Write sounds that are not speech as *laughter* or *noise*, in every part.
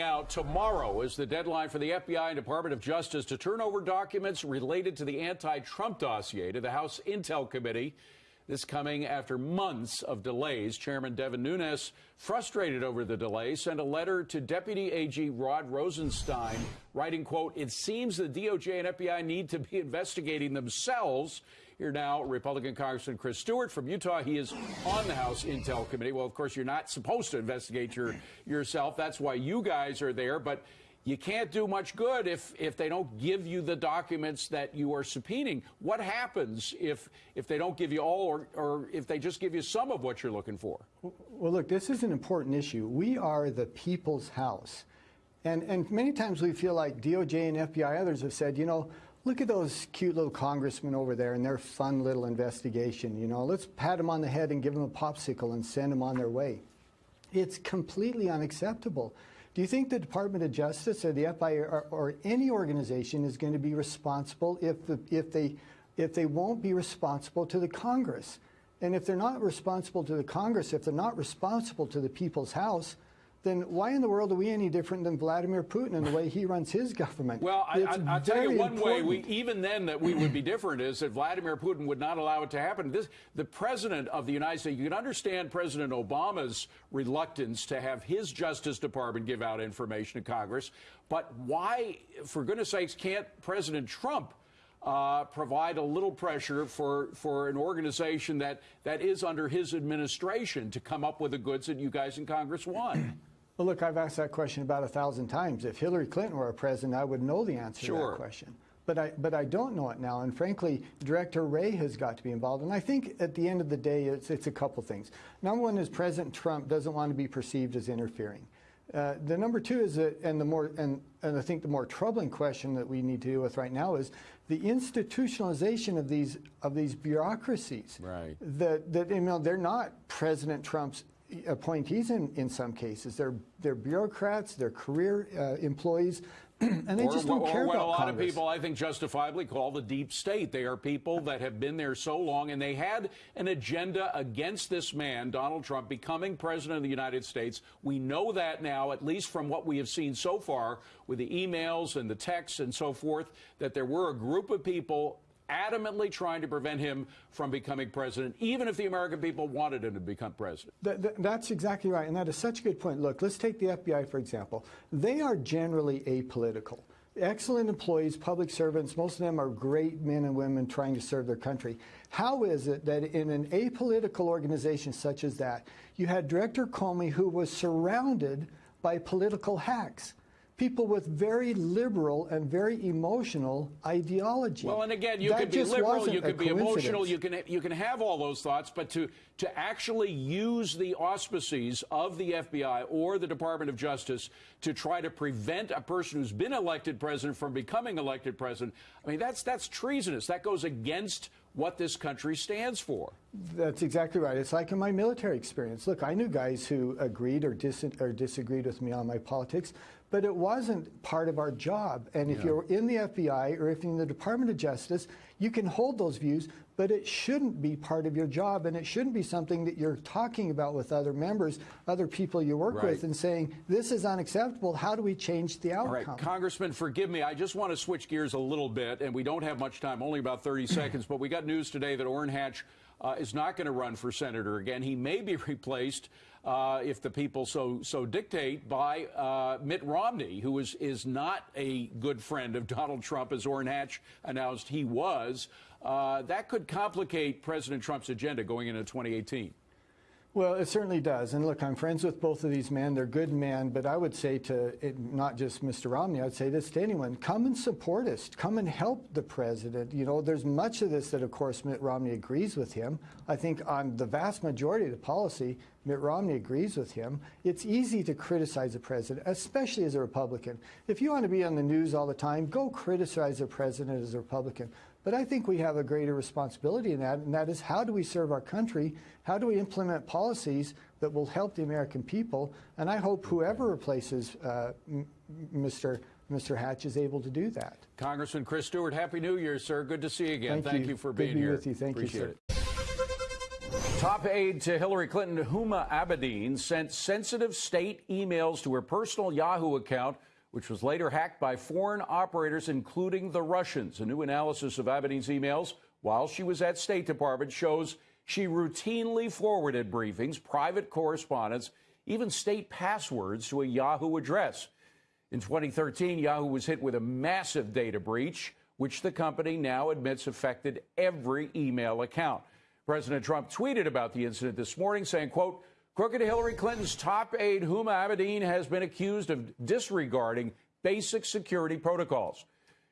Running out tomorrow is the deadline for the FBI and Department of Justice to turn over documents related to the anti Trump dossier to the House Intel Committee. This coming after months of delays. Chairman Devin Nunes, frustrated over the delay, sent a letter to Deputy AG Rod Rosenstein, writing, quote, It seems the DOJ and FBI need to be investigating themselves. Here now, Republican Congressman Chris Stewart from Utah. He is on the House Intel Committee. Well, of course, you're not supposed to investigate your, yourself. That's why you guys are there. But you can't do much good if, if they don't give you the documents that you are subpoenaing. What happens if, if they don't give you all or, or if they just give you some of what you're looking for? Well, look, this is an important issue. We are the people's house. And, and many times we feel like DOJ and FBI, others have said, you know, look at those cute little congressmen over there and their fun little investigation. You know, let's pat them on the head and give them a popsicle and send them on their way. It's completely unacceptable. Do you think the Department of Justice or the FBI or, or any organization is going to be responsible if, the, if, they, if they won't be responsible to the Congress? And if they're not responsible to the Congress, if they're not responsible to the people's house, then why in the world are we any different than Vladimir Putin in the way he runs his government? Well, I, will tell you one important. way, we, even then, that we would be different is that Vladimir Putin would not allow it to happen. This, the president of the United States, you can understand President Obama's reluctance to have his Justice Department give out information to Congress, but why, for goodness sakes, can't President Trump? Uh, provide a little pressure for, for an organization that, that is under his administration to come up with the goods that you guys in Congress want. Well, look, I've asked that question about a thousand times. If Hillary Clinton were a president, I would know the answer sure. to that question. But I, but I don't know it now. And frankly, Director Wray has got to be involved. And I think at the end of the day, it's, it's a couple things. Number one is President Trump doesn't want to be perceived as interfering. Uh, the number two is that, and the more, and, and I think the more troubling question that we need to deal with right now is the institutionalization of these of these bureaucracies. Right. That that you know they're not President Trump's appointees in, in some cases. They're, they're bureaucrats, they're career uh, employees, *clears throat* and they or, just don't or care what about a lot Congress. of people, I think, justifiably call the deep state. They are people that have been there so long, and they had an agenda against this man, Donald Trump, becoming president of the United States. We know that now, at least from what we have seen so far with the emails and the texts and so forth, that there were a group of people adamantly trying to prevent him from becoming president, even if the American people wanted him to become president. Th th that's exactly right, and that is such a good point. Look, let's take the FBI, for example. They are generally apolitical. Excellent employees, public servants, most of them are great men and women trying to serve their country. How is it that in an apolitical organization such as that, you had Director Comey who was surrounded by political hacks? People with very liberal and very emotional ideology. Well, and again, you that could be liberal, you could be emotional, you can you can have all those thoughts, but to to actually use the auspices of the FBI or the Department of Justice to try to prevent a person who's been elected president from becoming elected president, I mean that's that's treasonous. That goes against what this country stands for. That's exactly right. It's like in my military experience. Look, I knew guys who agreed or, dis or disagreed with me on my politics, but it wasn't part of our job. And if yeah. you're in the FBI or if you're in the Department of Justice, you can hold those views, but it shouldn't be part of your job and it shouldn't be something that you're talking about with other members, other people you work right. with and saying, this is unacceptable. How do we change the outcome? All right, Congressman, forgive me. I just want to switch gears a little bit and we don't have much time, only about 30 *clears throat* seconds, but we got news today that Orrin Hatch uh, is not going to run for senator again. He may be *laughs* replaced uh, if the people so so dictate, by uh, Mitt Romney, who is is not a good friend of *laughs* Donald Trump, as Orrin Hatch announced he was. Uh, that could complicate President Trump's agenda going into 2018. Well, it certainly does. And look, I'm friends with both of these men. They're good men. But I would say to it, not just Mr. Romney, I'd say this to anyone come and support us. Come and help the president. You know, there's much of this that, of course, Mitt Romney agrees with him. I think on the vast majority of the policy, Mitt Romney agrees with him. It's easy to criticize the president, especially as a Republican. If you want to be on the news all the time, go criticize the president as a Republican. But I think we have a greater responsibility in that, and that is how do we serve our country? How do we implement policies that will help the American people? And I hope whoever replaces uh, Mr. Mr. Hatch is able to do that. Congressman Chris Stewart, Happy New Year, sir. Good to see you again. Thank, Thank you. you. for Good being be here. With you. Thank Appreciate you, sir. it. Top aide to Hillary Clinton, Huma Abedin, sent sensitive state emails to her personal Yahoo account, which was later hacked by foreign operators, including the Russians. A new analysis of Abedin's emails while she was at State Department shows she routinely forwarded briefings, private correspondence, even state passwords to a Yahoo address. In 2013, Yahoo was hit with a massive data breach, which the company now admits affected every email account. President Trump tweeted about the incident this morning, saying, quote, Crooked Hillary Clinton's top aide, Huma Abedin, has been accused of disregarding basic security protocols.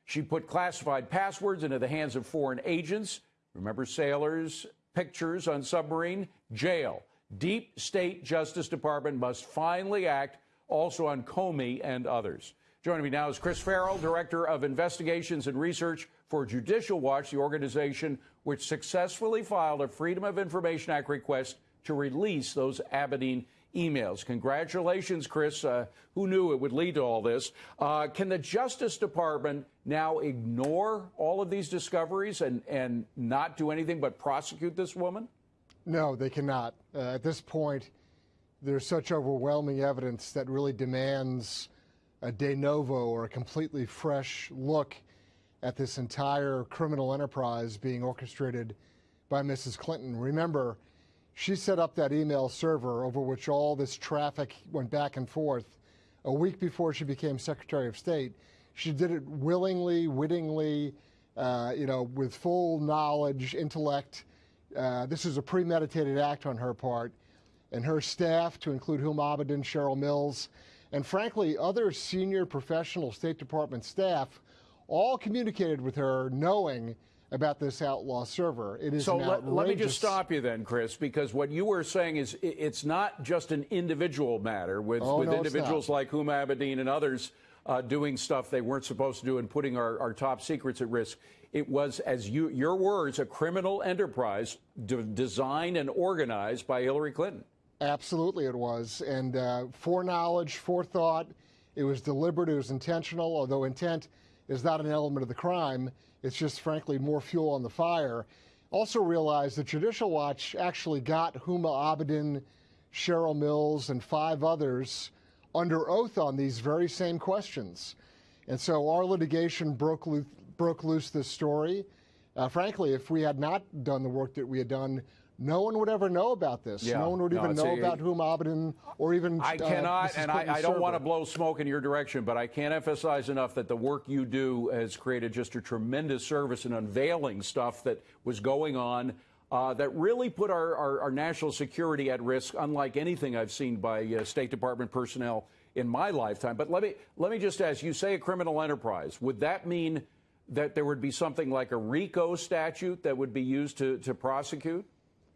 She put classified passwords into the hands of foreign agents. Remember sailors, pictures on submarine, jail. Deep State Justice Department must finally act also on Comey and others. Joining me now is Chris Farrell, Director of Investigations and Research for Judicial Watch, the organization which successfully filed a Freedom of Information Act request to release those Abedin emails. Congratulations, Chris. Uh, who knew it would lead to all this? Uh, can the Justice Department now ignore all of these discoveries and, and not do anything but prosecute this woman? No, they cannot. Uh, at this point, there's such overwhelming evidence that really demands a de novo or a completely fresh look at this entire criminal enterprise being orchestrated by Mrs. Clinton. Remember, she set up that email server over which all this traffic went back and forth a week before she became Secretary of State. She did it willingly, wittingly, uh, you know, with full knowledge, intellect. Uh, this is a premeditated act on her part. And her staff, to include Huma Abedin, Cheryl Mills, and frankly, other senior professional State Department staff all communicated with her knowing about this outlaw server. It is so. Let, let, me just stop you then, Chris, because what you were saying is it's not just an individual matter with, oh, with no, individuals like Huma Abedin and others uh, doing stuff they weren't supposed to do and putting our, our top secrets at risk. It was, as you, your words, a criminal enterprise designed and organized by Hillary Clinton. Absolutely, it was. And uh, foreknowledge, forethought, it was deliberate, it was intentional, although intent is not an element of the crime. It's just, frankly, more fuel on the fire. Also realize that Judicial Watch actually got Huma Abedin, Cheryl Mills, and five others under oath on these very same questions. And so our litigation broke, lo broke loose this story. Uh, frankly, if we had not done the work that we had done, no one would ever know about this. Yeah. No one would no, even know a, about Huma Abedin or even. I uh, cannot, and I, I, don't want to blow smoke in your direction, but I can't emphasize enough that the work you do has created just a tremendous service in unveiling stuff that was going on. Uh, that really put our, our, our, national security at risk, unlike anything I've seen by uh, State Department personnel in my lifetime. But let me let me just ask: You say a criminal enterprise. Would that mean that there would be something like a RICO statute that would be used to, to prosecute?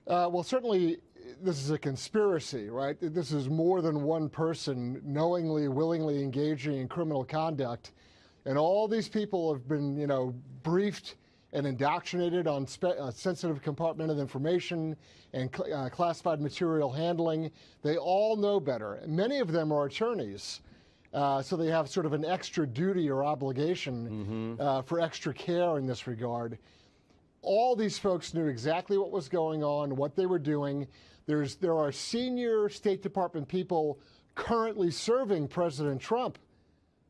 Uh, well, certainly this is a conspiracy, right? This is more than one person knowingly, willingly engaging in criminal conduct. And all these people have been, you know, briefed and indoctrinated on uh, sensitive compartmented information and cl uh, classified material handling. They all know better. Many of them are attorneys. Uh, so they have sort of an extra duty or obligation mm -hmm. for extra care in this regard all these folks knew exactly what was going on, what they were doing. There's, there are senior State Department people currently serving President Trump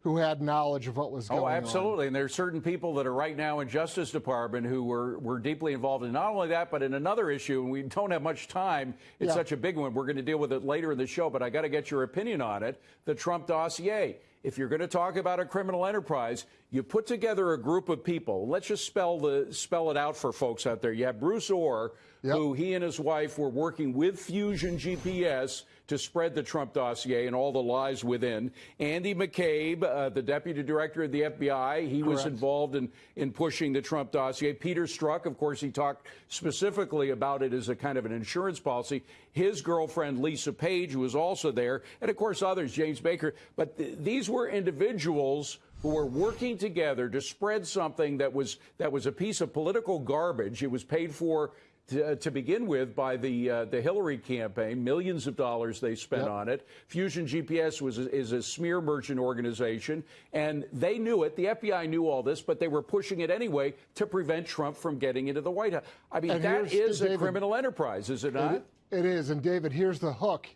who had knowledge of what was oh, going on. on. Oh, absolutely. On. And there are certain people that are right now in Justice Department who were, were deeply involved in not only that, but in another issue, and we don't have much time. It's yeah. such a big one. We're going to deal with it later in the show, but I got to get your opinion on it. The Trump dossier if you're going to talk about a criminal enterprise, you put together a group of people. Let's just spell the spell it out for folks out there. You have Bruce Ohr, yep. who he and his wife were working with Fusion GPS to spread the Trump dossier and all the lies within. Andy McCabe, uh, the deputy director of the FBI, he Correct. was involved in, in pushing the Trump dossier. Peter Strzok, of course, he talked specifically about it as a kind of an insurance policy. His girlfriend, Lisa Page, was also there, and of course others, James Baker. But th these were individuals who were working together to spread something that was that was a piece of political garbage. It was paid for to, to begin with by the uh, the Hillary campaign. Millions of dollars they spent Yep. on it. Fusion GPS was a, is a smear merchant organization, and they knew it. The FBI knew all this, but they were pushing it anyway to prevent Trump from getting into the White House. I mean, And that is the a criminal enterprise, is it not? It, it is. And David, here's the hook.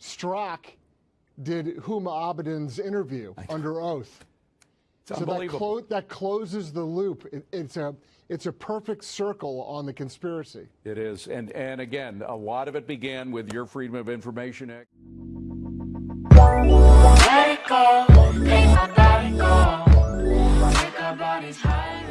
Strzok did Huma Abedin's interview under oath. It's So that, clo- that closes the loop. It, it's a it's a perfect circle on the conspiracy. It is. And and again, a lot of it began with your Freedom of Information Act. Let it go, make my body go. Take our bodies higher and higher.